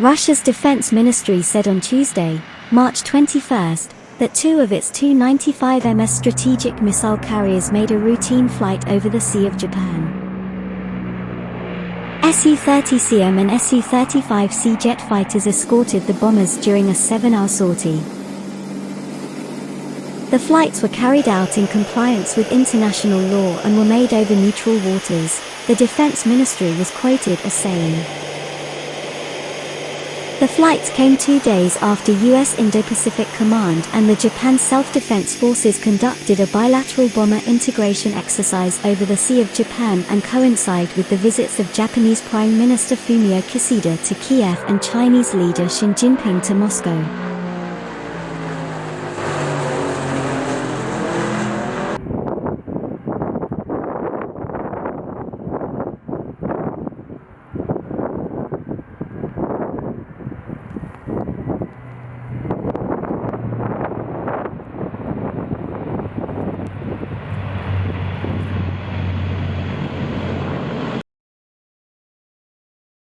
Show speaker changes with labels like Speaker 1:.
Speaker 1: Russia's defense ministry said on Tuesday, March 21, that two of its Tu-95MS strategic missile carriers made a routine flight over the Sea of Japan. Su-30SM and Su-35S jet fighters escorted the bombers during a seven-hour sortie. The flights were carried out in compliance with international law and were made over neutral waters, the Defense Ministry was quoted as saying. The flights came two days after U.S. Indo-Pacific Command and the Japan Self-Defense Forces conducted a bilateral bomber integration exercise over the Sea of Japan and coincide with the visits of Japanese Prime Minister Fumio Kishida to Kiev and Chinese leader Xi Jinping to Moscow.